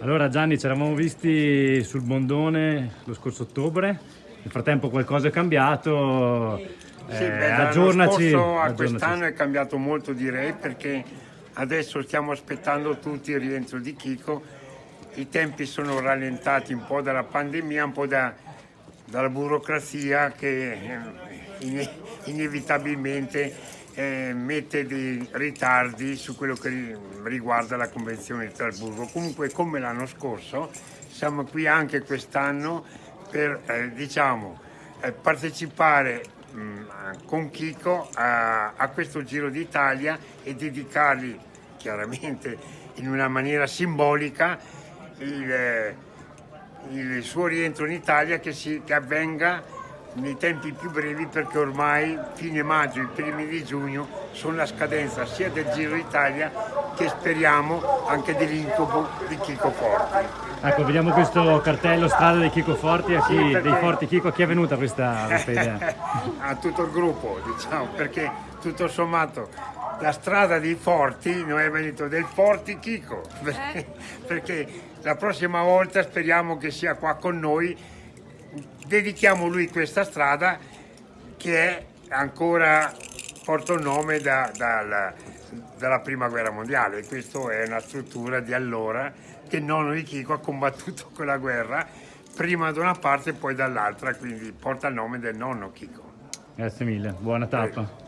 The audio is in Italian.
Allora Gianni, ci eravamo visti sul Bondone lo scorso ottobre, nel frattempo qualcosa è cambiato, Sì, eh, beh, aggiornaci. a quest'anno è cambiato molto direi perché adesso stiamo aspettando tutti il rientro di Chico, i tempi sono rallentati un po' dalla pandemia, un po' da- dalla burocrazia che eh, ine- inevitabilmente eh, mette dei ritardi su quello che ri- riguarda la Convenzione di Strasburgo. Comunque come l'anno scorso siamo qui anche quest'anno per eh, diciamo, eh, partecipare mh, con Chico a, a questo Giro d'Italia e dedicargli chiaramente in una maniera simbolica il, eh, il suo rientro in Italia che, si, che avvenga nei tempi più brevi perché ormai fine maggio e i primi di giugno sono la scadenza sia del Giro d'Italia che speriamo anche dell'incubo di Chico Forti. Ecco, vediamo questo cartello strada dei Chico Forti, a chi, Sì, perché- dei Forti Chico, a chi è venuta questa, questa idea? a tutto il gruppo, diciamo, perché tutto sommato la strada dei forti non è venuto del Forti Chico, perché, perché la prossima volta speriamo che sia qua con noi, dedichiamo lui questa strada che è ancora porta un nome da- dalla, dalla prima guerra mondiale, questa è una struttura di allora che il nonno di Chico ha combattuto quella guerra prima da una parte e poi dall'altra, quindi porta il nome del nonno Chico. Grazie mille, buona tappa.